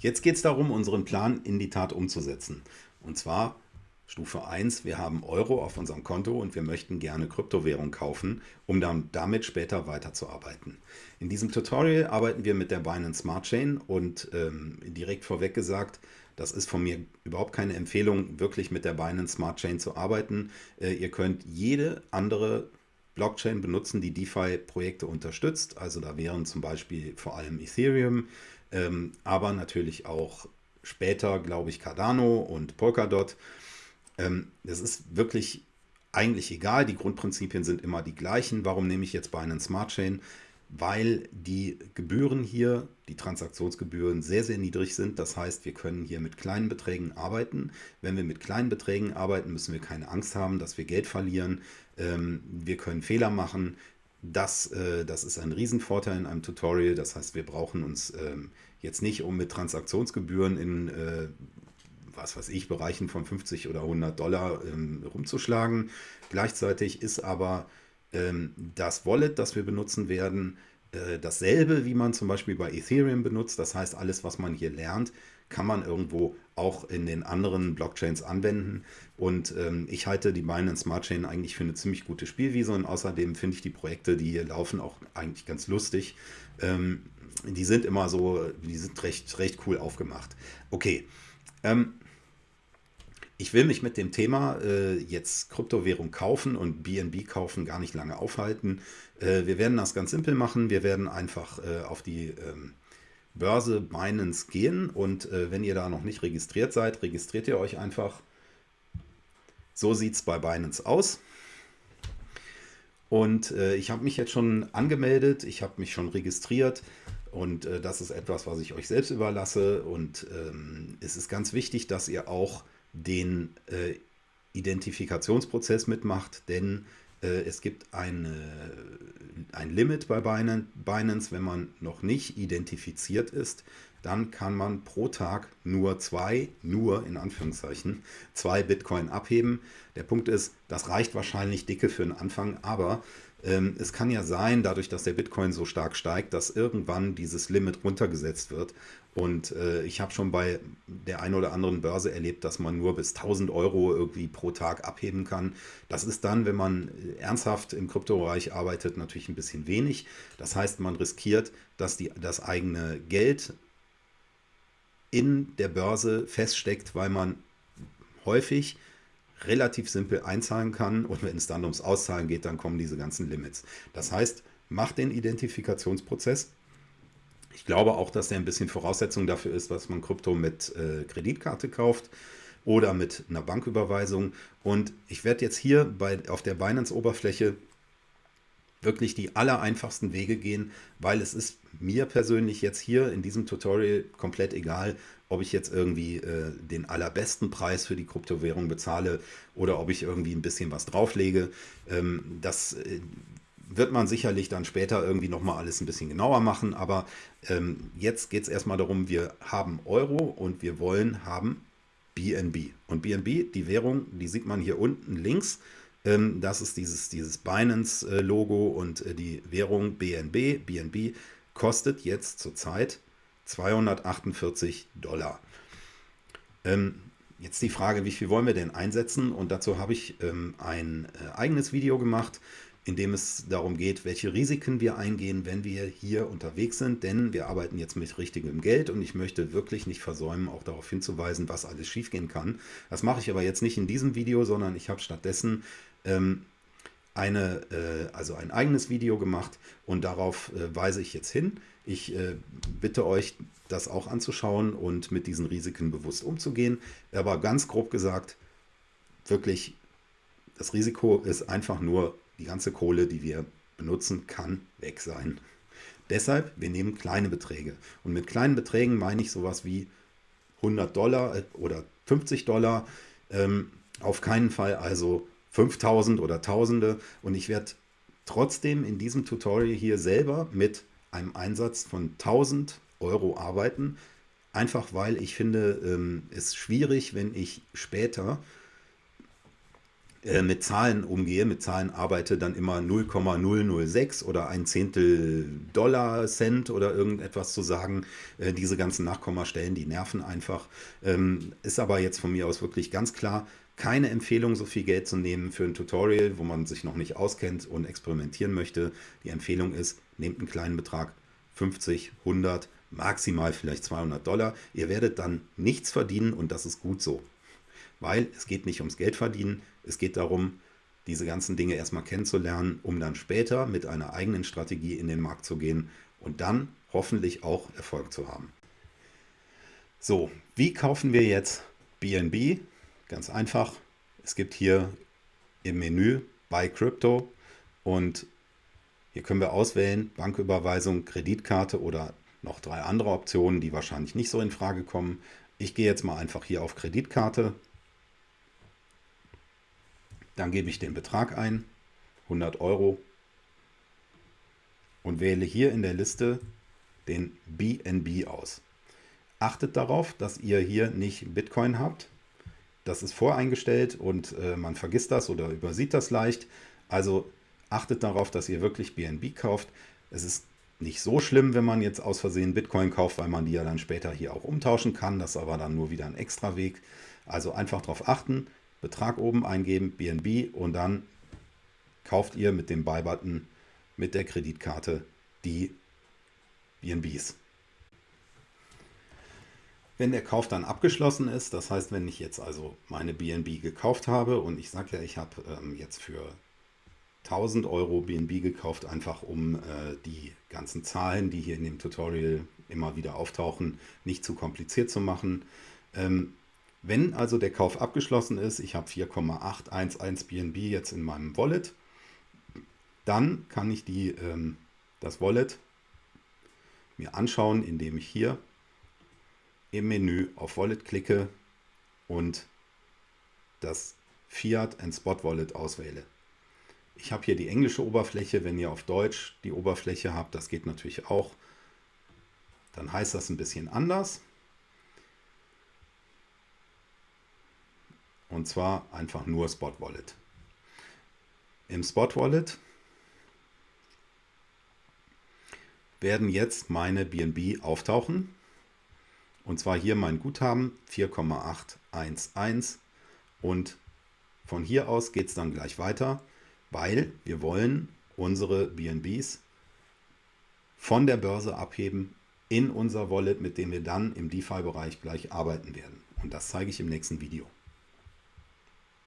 Jetzt geht es darum, unseren Plan in die Tat umzusetzen. Und zwar Stufe 1, wir haben Euro auf unserem Konto und wir möchten gerne Kryptowährung kaufen, um dann damit später weiterzuarbeiten. In diesem Tutorial arbeiten wir mit der Binance Smart Chain und ähm, direkt vorweg gesagt, das ist von mir überhaupt keine Empfehlung, wirklich mit der Binance Smart Chain zu arbeiten. Äh, ihr könnt jede andere Blockchain benutzen, die DeFi-Projekte unterstützt. Also da wären zum Beispiel vor allem Ethereum, ähm, aber natürlich auch später, glaube ich, Cardano und Polkadot. Ähm, das ist wirklich eigentlich egal. Die Grundprinzipien sind immer die gleichen. Warum nehme ich jetzt Binance Smart Chain? Weil die Gebühren hier, die Transaktionsgebühren sehr, sehr niedrig sind. Das heißt, wir können hier mit kleinen Beträgen arbeiten. Wenn wir mit kleinen Beträgen arbeiten, müssen wir keine Angst haben, dass wir Geld verlieren. Ähm, wir können Fehler machen. Das, äh, das ist ein Riesenvorteil in einem Tutorial. Das heißt, wir brauchen uns ähm, jetzt nicht, um mit Transaktionsgebühren in äh, was weiß ich, Bereichen von 50 oder 100 Dollar ähm, rumzuschlagen. Gleichzeitig ist aber ähm, das Wallet, das wir benutzen werden, äh, dasselbe, wie man zum Beispiel bei Ethereum benutzt. Das heißt, alles, was man hier lernt, kann man irgendwo auch in den anderen Blockchains anwenden. Und ähm, ich halte die Binance Smart Chain eigentlich für eine ziemlich gute Spielwiese und außerdem finde ich die Projekte, die hier laufen, auch eigentlich ganz lustig. Ähm, die sind immer so, die sind recht, recht cool aufgemacht. Okay, ähm, ich will mich mit dem Thema äh, jetzt Kryptowährung kaufen und BNB kaufen gar nicht lange aufhalten. Äh, wir werden das ganz simpel machen. Wir werden einfach äh, auf die ähm, Börse Binance gehen und äh, wenn ihr da noch nicht registriert seid, registriert ihr euch einfach. So sieht es bei Binance aus. Und äh, ich habe mich jetzt schon angemeldet, ich habe mich schon registriert und äh, das ist etwas, was ich euch selbst überlasse. Und ähm, es ist ganz wichtig, dass ihr auch den äh, Identifikationsprozess mitmacht, denn äh, es gibt eine, ein Limit bei Binance, wenn man noch nicht identifiziert ist, dann kann man pro Tag nur zwei, nur in Anführungszeichen, zwei Bitcoin abheben. Der Punkt ist, das reicht wahrscheinlich dicke für den Anfang, aber es kann ja sein, dadurch, dass der Bitcoin so stark steigt, dass irgendwann dieses Limit runtergesetzt wird. Und äh, ich habe schon bei der einen oder anderen Börse erlebt, dass man nur bis 1000 Euro irgendwie pro Tag abheben kann. Das ist dann, wenn man äh, ernsthaft im Kryptobereich arbeitet, natürlich ein bisschen wenig. Das heißt, man riskiert, dass die, das eigene Geld in der Börse feststeckt, weil man häufig relativ simpel einzahlen kann und wenn es dann ums Auszahlen geht, dann kommen diese ganzen Limits. Das heißt, macht den Identifikationsprozess. Ich glaube auch, dass der ein bisschen Voraussetzung dafür ist, was man Krypto mit äh, Kreditkarte kauft oder mit einer Banküberweisung. Und ich werde jetzt hier bei, auf der Binance-Oberfläche wirklich die allereinfachsten Wege gehen, weil es ist mir persönlich jetzt hier in diesem Tutorial komplett egal, ob ich jetzt irgendwie äh, den allerbesten Preis für die Kryptowährung bezahle oder ob ich irgendwie ein bisschen was drauflege. Ähm, das äh, wird man sicherlich dann später irgendwie nochmal alles ein bisschen genauer machen, aber ähm, jetzt geht es erstmal darum, wir haben Euro und wir wollen haben BNB. Und BNB, die Währung, die sieht man hier unten links. Ähm, das ist dieses, dieses Binance-Logo und äh, die Währung BNB. BNB kostet jetzt zurzeit 248 Dollar. Ähm, jetzt die Frage, wie viel wollen wir denn einsetzen? Und dazu habe ich ähm, ein äh, eigenes Video gemacht, in dem es darum geht, welche Risiken wir eingehen, wenn wir hier unterwegs sind. Denn wir arbeiten jetzt mit richtigem Geld und ich möchte wirklich nicht versäumen, auch darauf hinzuweisen, was alles schiefgehen kann. Das mache ich aber jetzt nicht in diesem Video, sondern ich habe stattdessen ähm, eine, äh, also ein eigenes Video gemacht und darauf äh, weise ich jetzt hin. Ich äh, bitte euch, das auch anzuschauen und mit diesen Risiken bewusst umzugehen. Aber ganz grob gesagt, wirklich, das Risiko ist einfach nur die ganze Kohle, die wir benutzen, kann weg sein. Deshalb, wir nehmen kleine Beträge. Und mit kleinen Beträgen meine ich sowas wie 100 Dollar äh, oder 50 Dollar. Ähm, auf keinen Fall also 5000 oder Tausende. Und ich werde trotzdem in diesem Tutorial hier selber mit einem Einsatz von 1000 Euro arbeiten. Einfach weil ich finde, ähm, es schwierig, wenn ich später äh, mit Zahlen umgehe, mit Zahlen arbeite, dann immer 0,006 oder ein Zehntel Dollar Cent oder irgendetwas zu sagen. Äh, diese ganzen Nachkommastellen, die nerven einfach. Ähm, ist aber jetzt von mir aus wirklich ganz klar, keine Empfehlung, so viel Geld zu nehmen für ein Tutorial, wo man sich noch nicht auskennt und experimentieren möchte. Die Empfehlung ist, nehmt einen kleinen Betrag, 50, 100, maximal vielleicht 200 Dollar. Ihr werdet dann nichts verdienen und das ist gut so. Weil es geht nicht ums Geld verdienen, es geht darum, diese ganzen Dinge erstmal kennenzulernen, um dann später mit einer eigenen Strategie in den Markt zu gehen und dann hoffentlich auch Erfolg zu haben. So, wie kaufen wir jetzt BNB? Ganz einfach. Es gibt hier im Menü Buy Crypto und hier können wir auswählen Banküberweisung, Kreditkarte oder noch drei andere Optionen, die wahrscheinlich nicht so in Frage kommen. Ich gehe jetzt mal einfach hier auf Kreditkarte. Dann gebe ich den Betrag ein, 100 Euro und wähle hier in der Liste den BNB aus. Achtet darauf, dass ihr hier nicht Bitcoin habt, das ist voreingestellt und äh, man vergisst das oder übersieht das leicht. Also achtet darauf, dass ihr wirklich BNB kauft. Es ist nicht so schlimm, wenn man jetzt aus Versehen Bitcoin kauft, weil man die ja dann später hier auch umtauschen kann. Das ist aber dann nur wieder ein extra Weg. Also einfach darauf achten, Betrag oben eingeben, BNB und dann kauft ihr mit dem Buy-Button mit der Kreditkarte die BNBs. Wenn der Kauf dann abgeschlossen ist, das heißt, wenn ich jetzt also meine BNB gekauft habe und ich sage ja, ich habe ähm, jetzt für 1000 Euro BNB gekauft, einfach um äh, die ganzen Zahlen, die hier in dem Tutorial immer wieder auftauchen, nicht zu kompliziert zu machen. Ähm, wenn also der Kauf abgeschlossen ist, ich habe 4,811 BNB jetzt in meinem Wallet, dann kann ich die, ähm, das Wallet mir anschauen, indem ich hier im Menü auf Wallet klicke und das Fiat and Spot Wallet auswähle. Ich habe hier die englische Oberfläche, wenn ihr auf Deutsch die Oberfläche habt, das geht natürlich auch, dann heißt das ein bisschen anders. Und zwar einfach nur Spot Wallet. Im Spot Wallet werden jetzt meine BNB auftauchen. Und zwar hier mein Guthaben 4,811 und von hier aus geht es dann gleich weiter, weil wir wollen unsere BNBs von der Börse abheben in unser Wallet, mit dem wir dann im DeFi-Bereich gleich arbeiten werden. Und das zeige ich im nächsten Video.